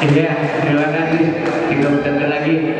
Indah, terima kasih. Kita bertemu lagi.